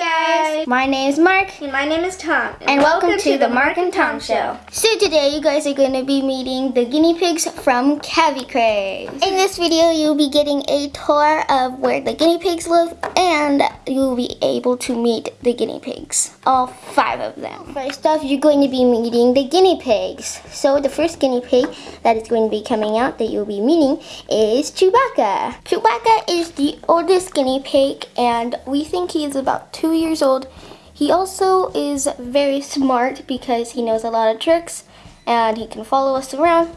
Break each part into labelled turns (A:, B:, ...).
A: guys! My name is Mark.
B: And my name is Tom.
A: And, and welcome, welcome, to, the Mark and Tom, Tom Show. So today you guys are going to be meeting the guinea pigs from Cavi Craze. In this video you'll be getting a tour of where the guinea pigs live and you'll be able to meet the guinea pigs. All five of them. First off you're going to be meeting the guinea pigs. So the first guinea pig that is going to be coming out that you'll be meeting is Chewbacca. Chewbacca is the oldest guinea pig and we think he is about two years old. He also is very smart because he knows a lot of tricks and he can follow us around.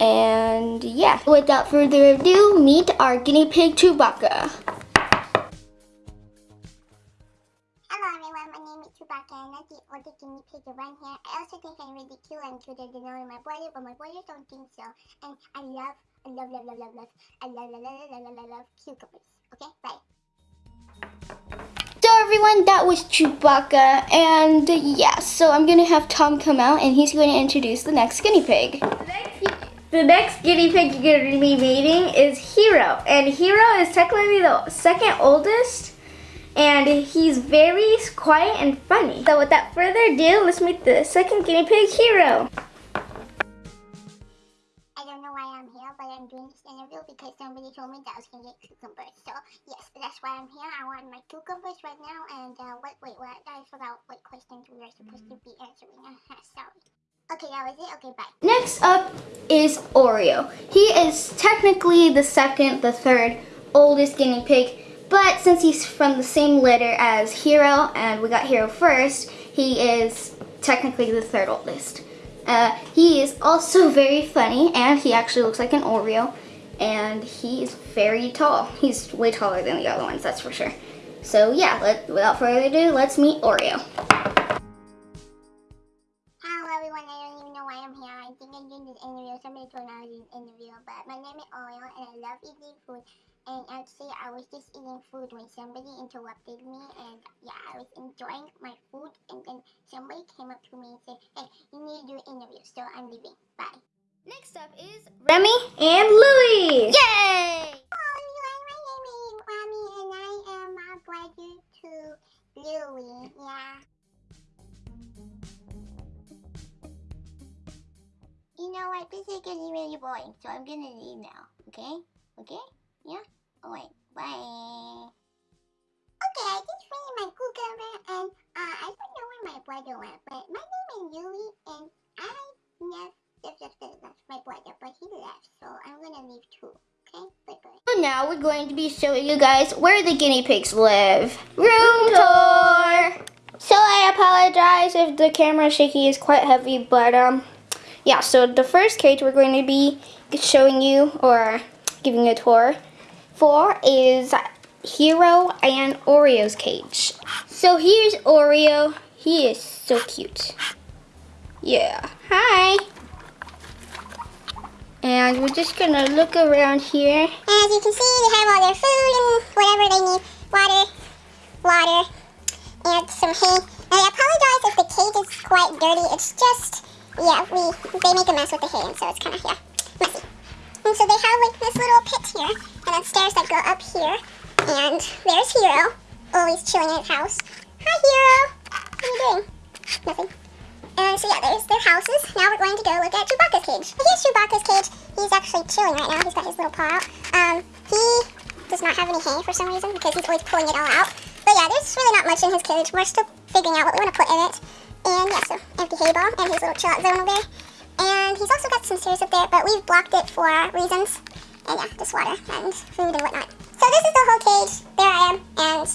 A: And yeah, without further ado, meet our guinea pig Chewbacca.
C: Hello everyone, my name is Chewbacca and I'm the oldest guinea pig around here. I also think I'm really cute and cuter than all of my brothers, but my brothers don't think so. And I love, I love, love, love, love, love, I love, love, love, love, love, love, love cucumbers. Okay, bye
A: everyone, that was Chewbacca, and yeah, so I'm gonna have Tom come out, and he's going to introduce the next guinea pig.
B: The next, guinea pig you're gonna be meeting is Hero, and Hero is technically the second oldest, and he's very quiet and funny. So without further ado, let's meet the second guinea pig, Hero.
C: I don't know why I'm here, but I'm doing this interview because somebody told me that I was going to get cucumbers. So, yes, that's why I'm here. I want my cucumbers right now. And, uh, what, wait, what? I forgot what questions we are supposed to be answering. Sorry. Okay, that was it. Okay, bye.
A: Next up is Oreo. He is technically the second, the third oldest guinea pig. But since he's from the same litter as Hero, and we got Hero first, he is technically the third oldest. Uh, he is also very funny and he actually looks like an Oreo and he is very tall. He's way taller than the other ones, that's for sure. So yeah, let, without further ado, let's meet Oreo.
C: Hello everyone, I don't even know why I'm here. I think I'm doing interview. Somebody told me I was in an interview, but my name is Oreo and I love eating food. And actually, I was just eating food when somebody interrupted me, and yeah, I was enjoying my food, and then somebody came up to me and said, hey, you need to do an interview, so I'm leaving. Bye.
A: Next up is Remy and Louie.
C: Yay! Oh, everyone, my name is Remy, and I am my brother to Louie, yeah. You know what, this is getting really boring, so I'm gonna leave now, okay? Okay? Yeah? Alright, bye. Okay, I just finished my cucumber and uh, I don't know where my brother went, but my name is Yuli and I left, left, left, left my brother, but he left, so I'm gonna leave too. Okay, bye bye.
A: So now we're going to be showing you guys where the guinea pigs live. Room tour! So I apologize if the camera shaky is quite heavy, but um, yeah, so the first cage we're going to be showing you or giving a tour for is Hero and Oreo's cage. So here's Oreo. He is so cute. Yeah. Hi. And we're just gonna look around here.
C: As you can see, they have all their food and whatever they need. Water, water, and some hay. And I apologize if the cage is quite dirty. It's just, yeah, we they make a mess with the hay, and so it's kind of, yeah, messy. And so they have like this little pit here, and then stairs that go up here. And there's Hero, always chilling in his house. Hi Hero! What are you doing? Nothing. And so yeah, there's their houses. Now we're going to go look at Chewbacca's cage. Here's Chewbacca's cage. He's actually chilling right now. He's got his little paw out. Um, he does not have any hay for some reason because he's always pulling it all out. But yeah, there's really not much in his cage. We're still figuring out what we want to put in it. And yeah, so empty hay ball and his little chill out zone over there. And he's also got some stairs up there, but we've blocked it for reasons. And yeah, just water and food and whatnot. So this is the whole cage. There I am. And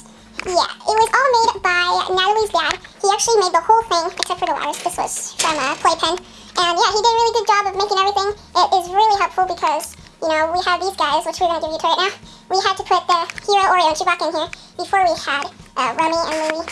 C: yeah, it was all made by Natalie's dad. He actually made the whole thing, except for the waters. This was from a playpen. And yeah, he did a really good job of making everything. It is really helpful because, you know, we have these guys, which we're going to give you to right now. We had to put the Hero, Oreo, and Chewbacca in here before we had uh, Remy and Louie.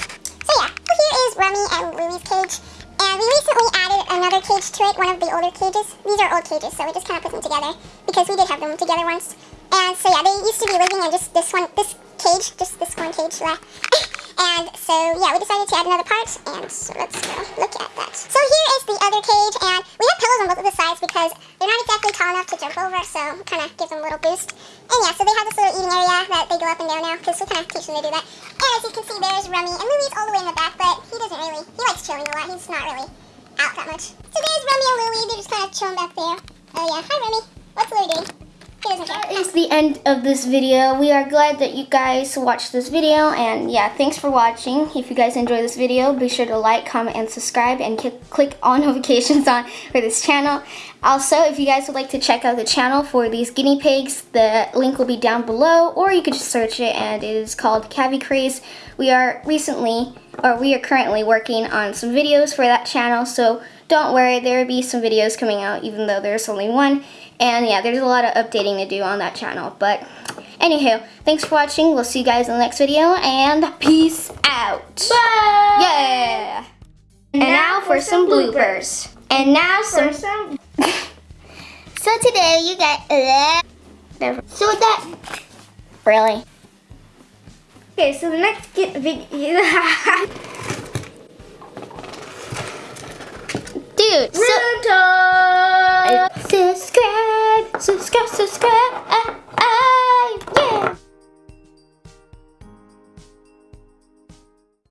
C: So yeah, here is Remy and Louie's cage. And we recently added another cage to it, one of the older cages. These are old cages, so we just kind of put them together because we did have them together once. And so yeah, they used to be living in just this one, this just this one cage left. And so, yeah, we decided to add another part, and so let's go look at that. So here is the other cage, and we have pillows on both of the sides because they're not exactly tall enough to jump over, so kind of gives them a little boost. And yeah, so they have this little eating area that they go up and down now, because we kind of teach them to do that. And as you can see, there's Rummy, and Louie's all the way in the back, but he doesn't really, he likes chilling a lot, he's not really out that much. So there's Rummy and Louie, they're just kind of chilling back there. Oh yeah, hi Rummy. What's Louie doing?
A: That is the end of this video. We are glad that you guys watched this video and yeah, thanks for watching. If you guys enjoyed this video, be sure to like, comment, and subscribe and click all notifications on for this channel. Also, if you guys would like to check out the channel for these guinea pigs, the link will be down below or you could just search it and it is called Cavi Craze. We are recently, or we are currently working on some videos for that channel, so don't worry, there will be some videos coming out even though there's only one. And yeah, there's a lot of updating to do on that channel. But anywho, thanks for watching. We'll see you guys in the next video and peace out.
B: Bye!
A: Yeah. And now for some bloopers. And now
B: For
A: some.
B: some
A: So today you got. Uh, so that. Really?
B: Okay, so the next get video.
A: Dude,